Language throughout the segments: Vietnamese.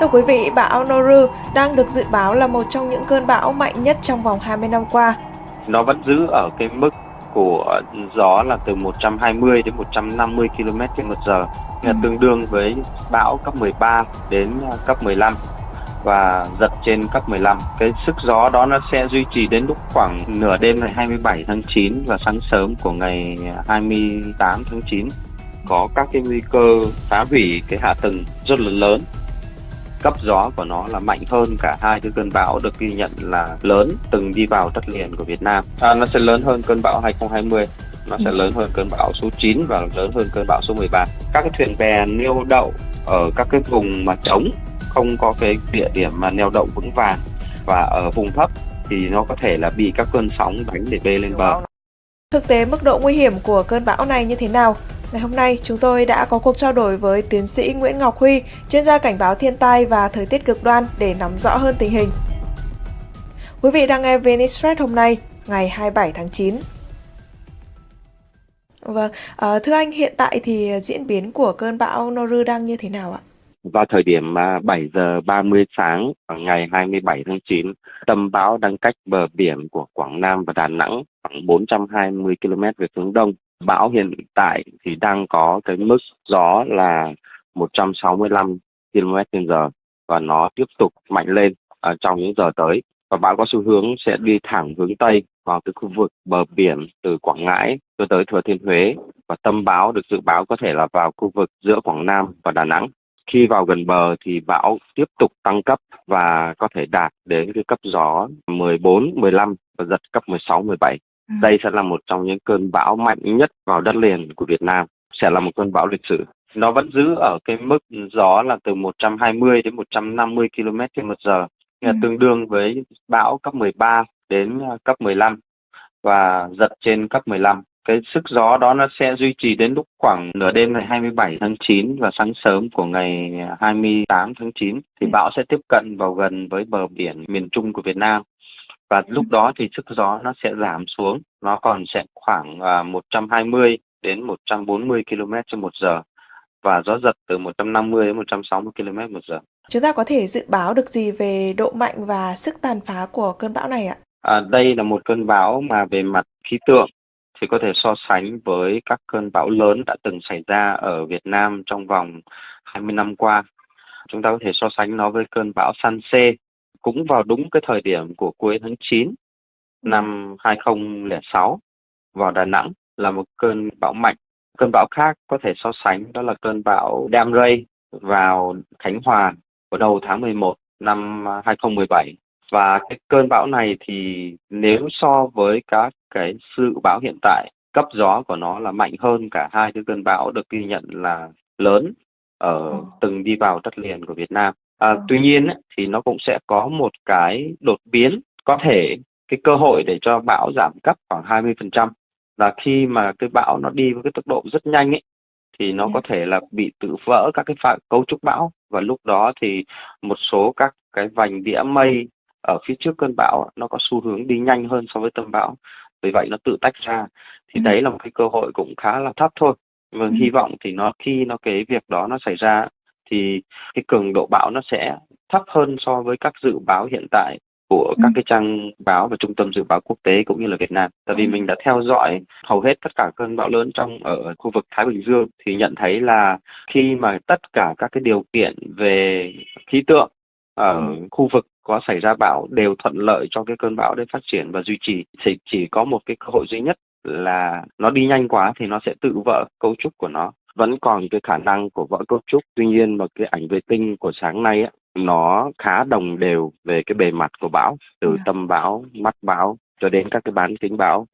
Thưa quý vị, bão Noru đang được dự báo là một trong những cơn bão mạnh nhất trong vòng 20 năm qua. Nó vẫn giữ ở cái mức của gió là từ 120 đến 150 km trên một giờ, là tương đương với bão cấp 13 đến cấp 15 và giật trên cấp 15. Cái sức gió đó nó sẽ duy trì đến lúc khoảng nửa đêm ngày 27 tháng 9 và sáng sớm của ngày 28 tháng 9 có các cái nguy cơ phá hủy cái hạ tầng rất là lớn cấp gió của nó là mạnh hơn cả hai cái cơn bão được ghi nhận là lớn từng đi vào đất liền của Việt Nam. À, nó sẽ lớn hơn cơn bão 2020 nó sẽ lớn hơn cơn bão số 9 và lớn hơn cơn bão số 13. Các cái thuyền bè neo đậu ở các cái vùng mà trống không có cái địa điểm mà neo đậu vững vàng và ở vùng thấp thì nó có thể là bị các cơn sóng đánh để bê lên bờ. Thực tế mức độ nguy hiểm của cơn bão này như thế nào? Ngày hôm nay, chúng tôi đã có cuộc trao đổi với tiến sĩ Nguyễn Ngọc Huy, chuyên gia cảnh báo thiên tai và thời tiết cực đoan để nắm rõ hơn tình hình. Quý vị đang nghe Venice hôm nay, ngày 27 tháng 9. Vâng, à, thưa anh, hiện tại thì diễn biến của cơn bão Noru đang như thế nào ạ? Vào thời điểm à, 7 giờ 30 sáng à, ngày 27 tháng 9, tâm bão đang cách bờ biển của Quảng Nam và Đà Nẵng khoảng 420 km về hướng đông. Bão hiện tại thì đang có cái mức gió là 165 km/h và nó tiếp tục mạnh lên ở trong những giờ tới. Và bão có xu hướng sẽ đi thẳng hướng Tây vào cái khu vực bờ biển từ Quảng Ngãi cho tới Thừa Thiên Huế và tâm bão được dự báo có thể là vào khu vực giữa Quảng Nam và Đà Nẵng. Khi vào gần bờ thì bão tiếp tục tăng cấp và có thể đạt đến cái cấp gió 14, 15 và giật cấp 16, 17. Ừ. Đây sẽ là một trong những cơn bão mạnh nhất vào đất liền của Việt Nam, sẽ là một cơn bão lịch sử. Nó vẫn giữ ở cái mức gió là từ 120 đến 150 km trên một giờ, ừ. tương đương với bão cấp 13 đến cấp 15 và giật trên cấp 15 cái sức gió đó nó sẽ duy trì đến lúc khoảng nửa đêm ngày 27 tháng 9 và sáng sớm của ngày 28 tháng 9 thì bão sẽ tiếp cận vào gần với bờ biển miền Trung của Việt Nam và lúc đó thì sức gió nó sẽ giảm xuống nó còn sẽ khoảng 120 à, đến 140 km trên một giờ và gió giật từ 150 đến 160 km một giờ. Chúng ta có thể dự báo được gì về độ mạnh và sức tàn phá của cơn bão này ạ? À, đây là một cơn bão mà về mặt khí tượng thì có thể so sánh với các cơn bão lớn đã từng xảy ra ở Việt Nam trong vòng 20 năm qua. Chúng ta có thể so sánh nó với cơn bão Sanse cũng vào đúng cái thời điểm của cuối tháng 9 năm 2006 vào Đà Nẵng là một cơn bão mạnh. Cơn bão khác có thể so sánh đó là cơn bão Damray vào Khánh Hòa vào đầu tháng 11 năm 2017 và cái cơn bão này thì nếu so với các cái sự bão hiện tại cấp gió của nó là mạnh hơn cả hai cái cơn bão được ghi nhận là lớn ở ờ. từng đi vào đất liền của Việt Nam. À, ờ. tuy nhiên thì nó cũng sẽ có một cái đột biến có thể cái cơ hội để cho bão giảm cấp khoảng 20% là khi mà cái bão nó đi với cái tốc độ rất nhanh ấy thì nó có thể là bị tự vỡ các cái phạ, cấu trúc bão và lúc đó thì một số các cái vành đĩa mây ở phía trước cơn bão nó có xu hướng đi nhanh hơn so với tâm bão vì vậy nó tự tách ra thì ừ. đấy là một cái cơ hội cũng khá là thấp thôi và ừ. hy vọng thì nó khi nó cái việc đó nó xảy ra thì cái cường độ bão nó sẽ thấp hơn so với các dự báo hiện tại của các ừ. cái trang báo và trung tâm dự báo quốc tế cũng như là Việt Nam. Tại vì ừ. mình đã theo dõi hầu hết tất cả cơn bão lớn trong ở khu vực Thái Bình Dương thì nhận thấy là khi mà tất cả các cái điều kiện về khí tượng ở ừ. khu vực có xảy ra bão đều thuận lợi cho cái cơn bão để phát triển và duy trì thì chỉ có một cái cơ hội duy nhất là nó đi nhanh quá thì nó sẽ tự vỡ cấu trúc của nó vẫn còn cái khả năng của vỡ cấu trúc tuy nhiên mà cái ảnh vệ tinh của sáng nay á, nó khá đồng đều về cái bề mặt của bão từ ừ. tâm bão mắt bão cho đến các cái bán kính bão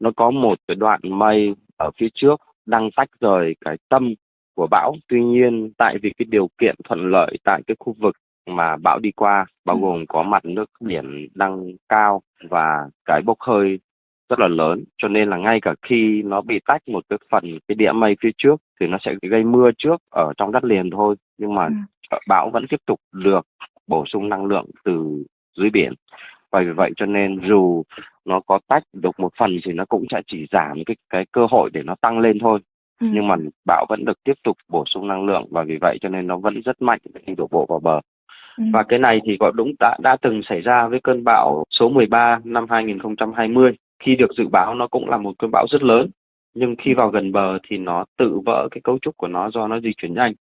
nó có một cái đoạn mây ở phía trước đang tách rời cái tâm của bão tuy nhiên tại vì cái điều kiện thuận lợi tại cái khu vực mà bão đi qua bao ừ. gồm có mặt nước biển đang cao và cái bốc hơi rất là lớn cho nên là ngay cả khi nó bị tách một cái phần cái đĩa mây phía trước thì nó sẽ gây mưa trước ở trong đất liền thôi nhưng mà ừ. bão vẫn tiếp tục được bổ sung năng lượng từ dưới biển và vì vậy cho nên dù nó có tách được một phần thì nó cũng sẽ chỉ giảm cái cái cơ hội để nó tăng lên thôi ừ. nhưng mà bão vẫn được tiếp tục bổ sung năng lượng và vì vậy cho nên nó vẫn rất mạnh khi đổ bộ vào bờ Ừ. Và cái này thì có đúng đã đã từng xảy ra với cơn bão số 13 năm 2020 khi được dự báo nó cũng là một cơn bão rất lớn nhưng khi vào gần bờ thì nó tự vỡ cái cấu trúc của nó do nó di chuyển nhanh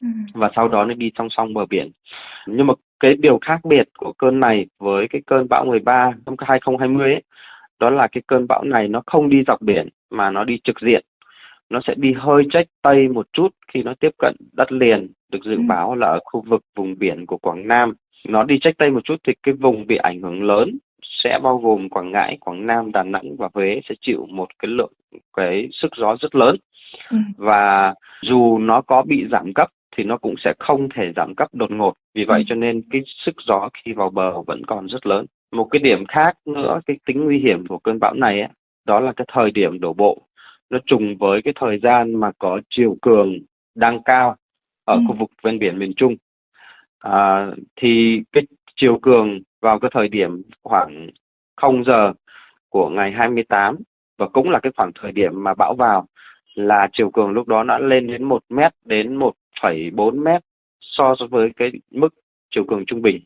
ừ. và sau đó nó đi song song bờ biển nhưng mà cái điều khác biệt của cơn này với cái cơn bão 13 năm 2020 ấy, đó là cái cơn bão này nó không đi dọc biển mà nó đi trực diện nó sẽ đi hơi trách tây một chút khi nó tiếp cận đất liền được dự ừ. báo là ở khu vực vùng biển của Quảng Nam nó đi trách tây một chút thì cái vùng bị ảnh hưởng lớn sẽ bao gồm Quảng Ngãi, Quảng Nam, Đà Nẵng và Huế sẽ chịu một cái lượng cái sức gió rất lớn ừ. và dù nó có bị giảm cấp thì nó cũng sẽ không thể giảm cấp đột ngột vì vậy ừ. cho nên cái sức gió khi vào bờ vẫn còn rất lớn một cái điểm khác nữa cái tính nguy hiểm của cơn bão này ấy, đó là cái thời điểm đổ bộ nó trùng với cái thời gian mà có chiều cường đang cao ở ừ. khu vực ven biển miền Trung à, thì cái chiều cường vào cái thời điểm khoảng 0 giờ của ngày 28 và cũng là cái khoảng thời điểm mà bão vào là chiều cường lúc đó đã lên đến 1 mét đến 1,4 mét so với cái mức chiều cường trung bình.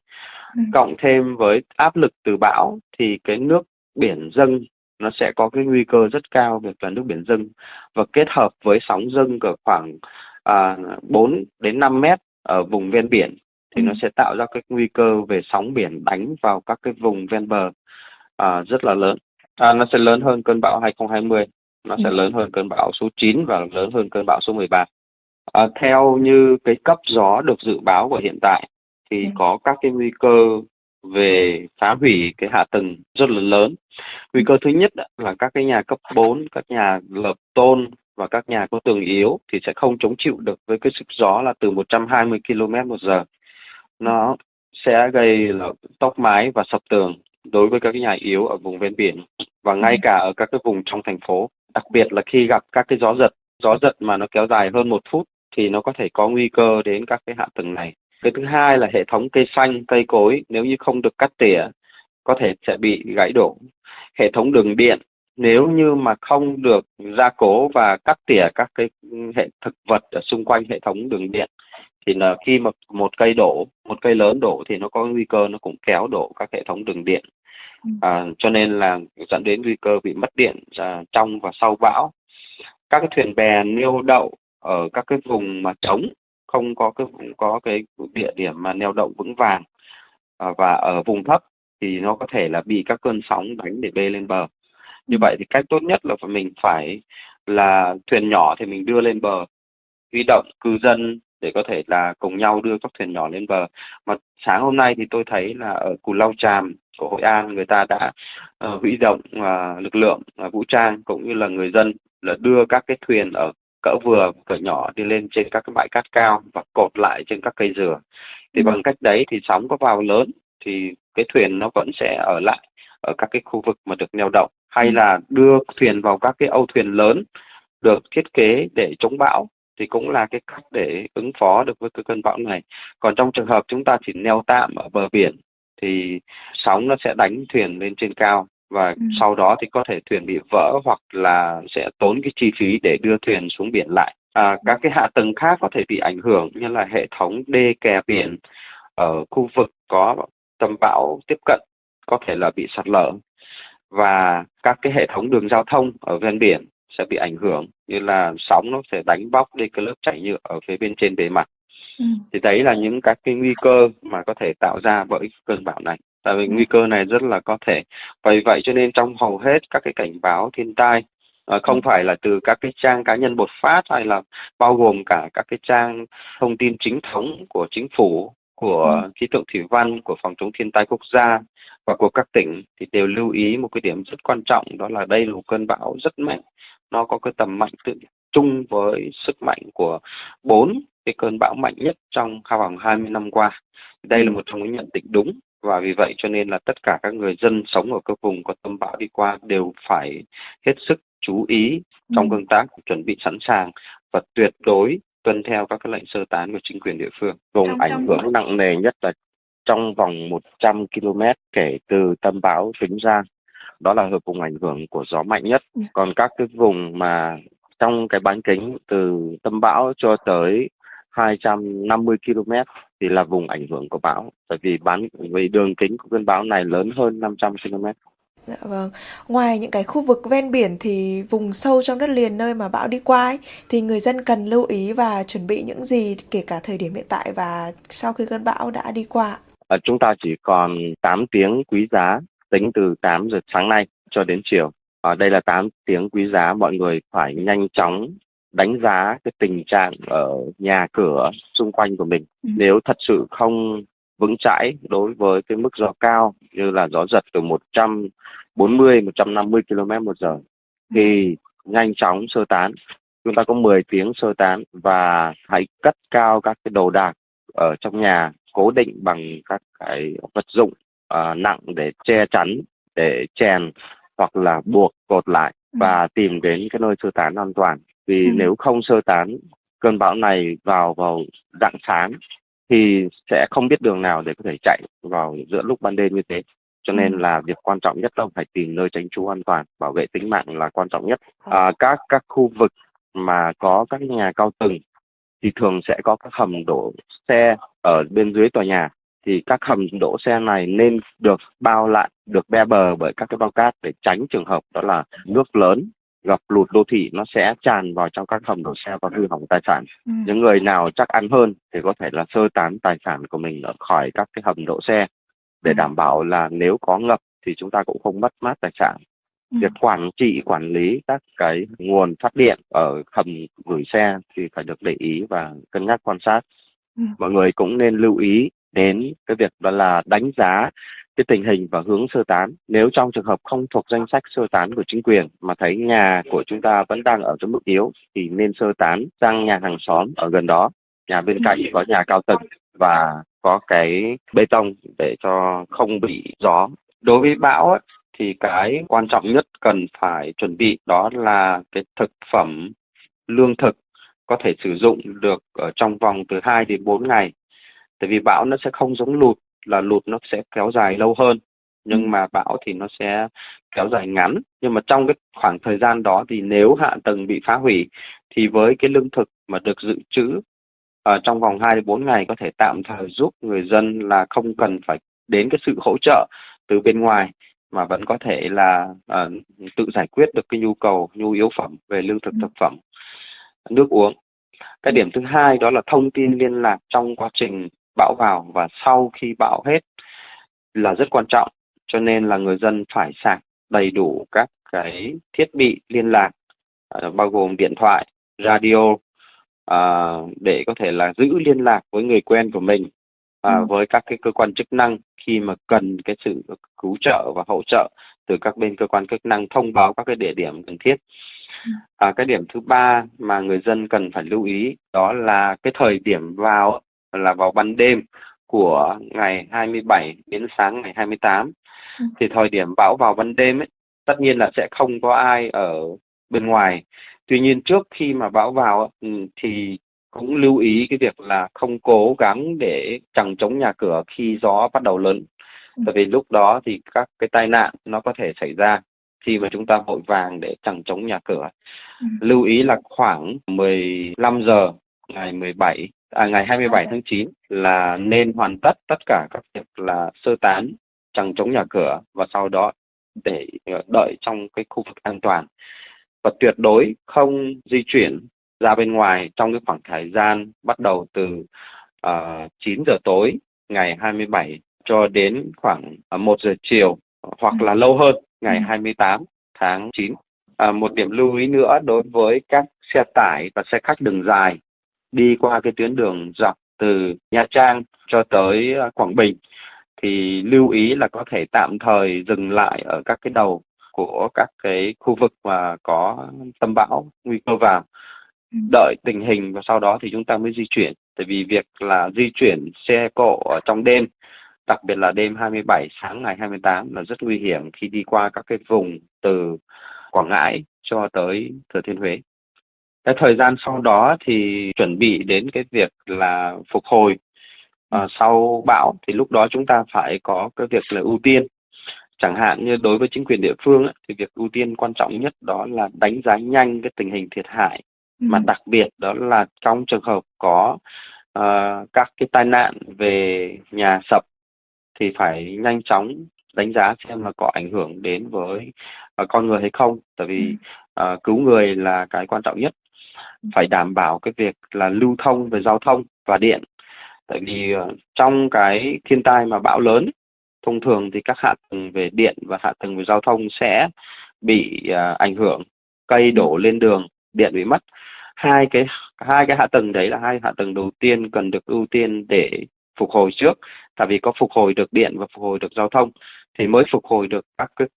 Ừ. Cộng thêm với áp lực từ bão thì cái nước biển dâng nó sẽ có cái nguy cơ rất cao việc là nước biển dâng và kết hợp với sóng dâng ở khoảng à, 4 đến 5 mét ở vùng ven biển thì ừ. nó sẽ tạo ra cái nguy cơ về sóng biển đánh vào các cái vùng ven bờ à, rất là lớn. À, nó sẽ lớn hơn cơn bão 2020, nó ừ. sẽ lớn hơn cơn bão số 9 và lớn hơn cơn bão số 13. À, theo như cái cấp gió được dự báo của hiện tại thì ừ. có các cái nguy cơ về phá hủy cái hạ tầng rất là lớn. Nguy cơ thứ nhất là các cái nhà cấp 4, các nhà lợp tôn và các nhà có tường yếu thì sẽ không chống chịu được với cái sức gió là từ 120 km một giờ. Nó sẽ gây là tốc mái và sập tường đối với các cái nhà yếu ở vùng ven biển và ngay cả ở các cái vùng trong thành phố. Đặc biệt là khi gặp các cái gió giật, gió giật mà nó kéo dài hơn một phút thì nó có thể có nguy cơ đến các cái hạ tầng này. Cái thứ hai là hệ thống cây xanh, cây cối nếu như không được cắt tỉa có thể sẽ bị gãy đổ. Hệ thống đường điện nếu như mà không được gia cố và cắt tỉa các cái hệ thực vật ở xung quanh hệ thống đường điện thì là khi mà một cây đổ một cây lớn đổ thì nó có nguy cơ nó cũng kéo đổ các hệ thống đường điện ừ. à, cho nên là dẫn đến nguy cơ bị mất điện à, trong và sau bão các cái thuyền bè neo đậu ở các cái vùng mà trống không có cái có cái địa điểm mà neo đậu vững vàng à, và ở vùng thấp thì nó có thể là bị các cơn sóng đánh để bê lên bờ như ừ. vậy thì cách tốt nhất là mình phải là thuyền nhỏ thì mình đưa lên bờ huy động cư dân để có thể là cùng nhau đưa các thuyền nhỏ lên bờ mà sáng hôm nay thì tôi thấy là ở cù lao tràm của hội an người ta đã uh, huy động uh, lực lượng uh, vũ trang cũng như là người dân là đưa các cái thuyền ở cỡ vừa cỡ nhỏ đi lên trên các cái bãi cát cao và cột lại trên các cây dừa thì ừ. bằng cách đấy thì sóng có vào lớn thì cái thuyền nó vẫn sẽ ở lại ở các cái khu vực mà được neo đậu hay ừ. là đưa thuyền vào các cái âu thuyền lớn được thiết kế để chống bão thì cũng là cái cách để ứng phó được với cái cơn bão này. Còn trong trường hợp chúng ta chỉ neo tạm ở bờ biển thì sóng nó sẽ đánh thuyền lên trên cao và ừ. sau đó thì có thể thuyền bị vỡ hoặc là sẽ tốn cái chi phí để đưa thuyền xuống biển lại. À, các cái hạ tầng khác có thể bị ảnh hưởng như là hệ thống đê kè biển ở khu vực có tâm bão tiếp cận có thể là bị sạt lở và các cái hệ thống đường giao thông ở ven biển sẽ bị ảnh hưởng như là sóng nó sẽ đánh bóc đi cái lớp chảy nhựa ở phía bên trên bề mặt ừ. thì đấy là những các cái nguy cơ mà có thể tạo ra bởi cơn bão này tại vì ừ. nguy cơ này rất là có thể vì vậy cho nên trong hầu hết các cái cảnh báo thiên tai À, không ừ. phải là từ các cái trang cá nhân bột phát hay là bao gồm cả các cái trang thông tin chính thống của chính phủ của ừ. khí tượng thủy văn của phòng chống thiên tai quốc gia và của các tỉnh thì đều lưu ý một cái điểm rất quan trọng đó là đây là một cơn bão rất mạnh nó có cái tầm mạnh tự chung với sức mạnh của bốn cái cơn bão mạnh nhất trong vòng 20 năm qua. Đây là một trong những nhận định đúng và vì vậy cho nên là tất cả các người dân sống ở các vùng có tâm bão đi qua đều phải hết sức chú ý trong ừ. công tác chuẩn bị sẵn sàng và tuyệt đối tuân theo các cái lệnh sơ tán của chính quyền địa phương. Vùng ảnh hưởng nặng nề nhất là trong vòng 100 km kể từ tâm bão tính ra đó là vùng ảnh hưởng của gió mạnh nhất ừ. còn các cái vùng mà trong cái bán kính từ tâm bão cho tới 250 km thì là vùng ảnh hưởng của bão bởi vì bán vì đường kính của cơn bão này lớn hơn 500 km. Dạ vâng. Ngoài những cái khu vực ven biển thì vùng sâu trong đất liền nơi mà bão đi qua ấy, thì người dân cần lưu ý và chuẩn bị những gì kể cả thời điểm hiện tại và sau khi cơn bão đã đi qua. À, chúng ta chỉ còn 8 tiếng quý giá tính từ 8 giờ sáng nay cho đến chiều. Ở đây là 8 tiếng quý giá mọi người phải nhanh chóng đánh giá cái tình trạng ở nhà cửa xung quanh của mình. Ừ. Nếu thật sự không vững chãi đối với cái mức gió cao như là gió giật từ 140 150 km một giờ thì nhanh chóng sơ tán. Chúng ta có 10 tiếng sơ tán và hãy cất cao các cái đồ đạc ở trong nhà cố định bằng các cái vật dụng uh, nặng để che chắn để chèn hoặc là buộc cột lại ừ. và tìm đến cái nơi sơ tán an toàn vì ừ. nếu không sơ tán cơn bão này vào vào dạng sáng thì sẽ không biết đường nào để có thể chạy vào giữa lúc ban đêm như thế cho nên ừ. là việc quan trọng nhất là phải tìm nơi tránh trú an toàn bảo vệ tính mạng là quan trọng nhất à, các các khu vực mà có các nhà cao tầng thì thường sẽ có các hầm đổ xe ở bên dưới tòa nhà thì các hầm đỗ xe này nên được bao lại được be bờ bởi các cái bao cát để tránh trường hợp đó là nước lớn gặp lụt đô thị nó sẽ tràn vào trong các hầm đổ xe và hư hỏng tài sản. Ừ. Những người nào chắc ăn hơn thì có thể là sơ tán tài sản của mình ở khỏi các cái hầm đỗ xe để ừ. đảm bảo là nếu có ngập thì chúng ta cũng không mất mát tài sản. Ừ. Việc quản trị quản lý các cái nguồn phát điện ở hầm gửi xe thì phải được để ý và cân nhắc quan sát. Ừ. Mọi người cũng nên lưu ý đến cái việc đó là đánh giá cái tình hình và hướng sơ tán. Nếu trong trường hợp không thuộc danh sách sơ tán của chính quyền mà thấy nhà của chúng ta vẫn đang ở trong mức yếu thì nên sơ tán sang nhà hàng xóm ở gần đó. Nhà bên cạnh có nhà cao tầng và có cái bê tông để cho không bị gió. Đối với bão ấy, thì cái quan trọng nhất cần phải chuẩn bị đó là cái thực phẩm lương thực có thể sử dụng được ở trong vòng từ 2 đến 4 ngày. Tại vì bão nó sẽ không giống lụt là lụt nó sẽ kéo dài lâu hơn nhưng ừ. mà bão thì nó sẽ kéo dài ngắn nhưng mà trong cái khoảng thời gian đó thì nếu hạ tầng bị phá hủy thì với cái lương thực mà được dự trữ ở trong vòng 2 đến 4 ngày có thể tạm thời giúp người dân là không cần phải đến cái sự hỗ trợ từ bên ngoài mà vẫn có thể là uh, tự giải quyết được cái nhu cầu nhu yếu phẩm về lương thực ừ. thực phẩm nước uống cái điểm thứ hai đó là thông tin liên lạc trong quá trình bão vào và sau khi bão hết là rất quan trọng cho nên là người dân phải sạc đầy đủ các cái thiết bị liên lạc uh, bao gồm điện thoại radio uh, để có thể là giữ liên lạc với người quen của mình và ừ. với các cái cơ quan chức năng khi mà cần cái sự cứu trợ và hỗ trợ từ các bên cơ quan chức năng thông báo các cái địa điểm cần thiết. Ừ. À, cái điểm thứ ba mà người dân cần phải lưu ý đó là cái thời điểm vào là vào ban đêm của ngày 27 đến sáng ngày 28 ừ. thì thời điểm bão vào ban đêm ấy tất nhiên là sẽ không có ai ở bên ngoài tuy nhiên trước khi mà bão vào ừ, thì cũng lưu ý cái việc là không cố gắng để chẳng chống nhà cửa khi gió bắt đầu lớn ừ. tại vì lúc đó thì các cái tai nạn nó có thể xảy ra khi mà chúng ta vội vàng để chẳng chống nhà cửa ừ. lưu ý là khoảng 15 giờ ngày 17 à, ngày 27 tháng 9 là nên hoàn tất tất cả các việc là sơ tán chẳng chống nhà cửa và sau đó để ờ, đợi trong cái khu vực an toàn và tuyệt đối không di chuyển ra bên ngoài trong cái khoảng thời gian bắt đầu từ uh, ờ, 9 giờ tối ngày 27 cho đến khoảng uh, 1 giờ chiều hoặc là lâu hơn ngày 28 ừ. tháng 9. À, một điểm lưu ý nữa đối với các xe tải và xe khách đường dài đi qua cái tuyến đường dọc từ Nha Trang cho tới à, Quảng Bình thì lưu ý là có thể tạm thời dừng lại ở các cái đầu của các cái khu vực mà có tâm bão nguy cơ vào ừ. đợi tình hình và sau đó thì chúng ta mới di chuyển tại vì việc là di chuyển xe cộ ở trong đêm đặc biệt là đêm 27 sáng ngày 28 là rất nguy hiểm khi đi qua các cái vùng từ Quảng Ngãi cho tới Thừa Thiên Huế cái thời gian sau đó thì chuẩn bị đến cái việc là phục hồi. À, sau bão thì lúc đó chúng ta phải có cái việc là ưu tiên. Chẳng hạn như đối với chính quyền địa phương ấy, thì việc ưu tiên quan trọng nhất đó là đánh giá nhanh cái tình hình thiệt hại. Ừ. mà đặc biệt đó là trong trường hợp có uh, các cái tai nạn về nhà sập thì phải nhanh chóng đánh giá xem là có ảnh hưởng đến với uh, con người hay không. Tại vì uh, cứu người là cái quan trọng nhất phải đảm bảo cái việc là lưu thông về giao thông và điện. Tại vì ờ, trong cái thiên tai mà bão lớn thông thường thì các hạ tầng về điện và hạ tầng về giao thông sẽ bị uh, ảnh hưởng cây đổ lên đường điện bị mất. Hai cái hai cái hạ tầng đấy là hai hạ tầng đầu tiên cần được ưu tiên để phục hồi trước. Tại vì có phục hồi được điện và phục hồi được giao thông thì mới phục hồi được các cái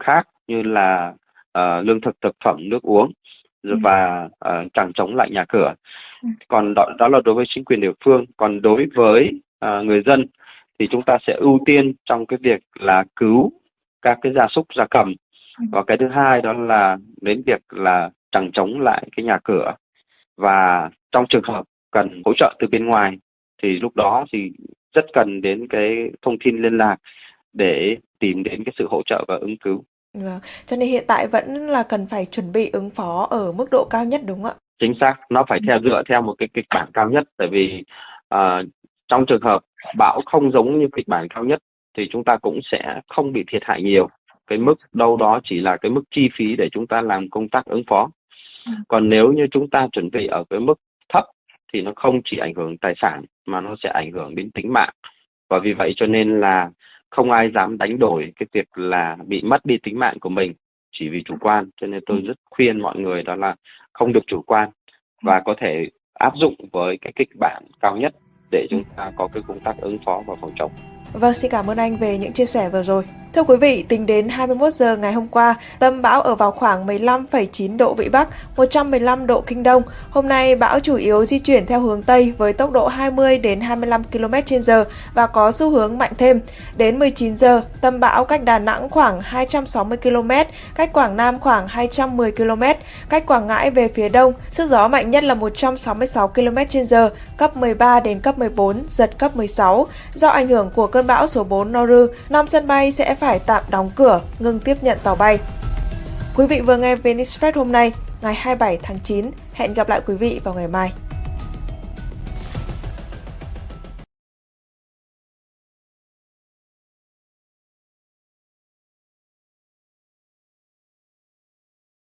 khác như là uh, lương thực thực phẩm nước uống và uh, chẳng chống lại nhà cửa ừ. còn đó, đó là đối với chính quyền địa phương còn đối với uh, người dân thì chúng ta sẽ ưu tiên trong cái việc là cứu các cái gia súc gia cầm ừ. và cái thứ hai đó là đến việc là chẳng chống lại cái nhà cửa và trong trường hợp cần hỗ trợ từ bên ngoài thì lúc đó thì rất cần đến cái thông tin liên lạc để tìm đến cái sự hỗ trợ và ứng cứu. Vâng, cho nên hiện tại vẫn là cần phải chuẩn bị ứng phó ở mức độ cao nhất đúng không ạ? Chính xác, nó phải theo dựa theo một cái kịch bản cao nhất tại vì uh, trong trường hợp bão không giống như kịch bản cao nhất thì chúng ta cũng sẽ không bị thiệt hại nhiều. Cái mức đâu đó chỉ là cái mức chi phí để chúng ta làm công tác ứng phó. Ừ. Còn nếu như chúng ta chuẩn bị ở cái mức thấp thì nó không chỉ ảnh hưởng tài sản mà nó sẽ ảnh hưởng đến tính mạng. Và vì vậy cho nên là không ai dám đánh đổi cái việc là bị mất đi tính mạng của mình chỉ vì chủ quan cho nên tôi ừ. rất khuyên mọi người đó là không được chủ quan và ừ. có thể áp dụng với cái kịch bản cao nhất để chúng ta có cái công tác ứng phó và phòng chống. Vâng, xin cảm ơn anh về những chia sẻ vừa rồi. Thưa quý vị, tính đến 21 giờ ngày hôm qua, tâm bão ở vào khoảng 15,9 độ Vĩ Bắc, 115 độ Kinh Đông. Hôm nay bão chủ yếu di chuyển theo hướng Tây với tốc độ 20 đến 25 km/h và có xu hướng mạnh thêm. Đến 19 giờ, tâm bão cách Đà Nẵng khoảng 260 km, cách Quảng Nam khoảng 210 km, cách Quảng Ngãi về phía đông, sức gió mạnh nhất là 166 km/h, cấp 13 đến cấp 14, giật cấp 16. Do ảnh hưởng của cơn bão số 4 Noru, 5 sân bay sẽ phải tạm đóng cửa, ngừng tiếp nhận tàu bay. Quý vị vừa nghe Venice Express hôm nay, ngày 27 tháng 9. Hẹn gặp lại quý vị vào ngày mai.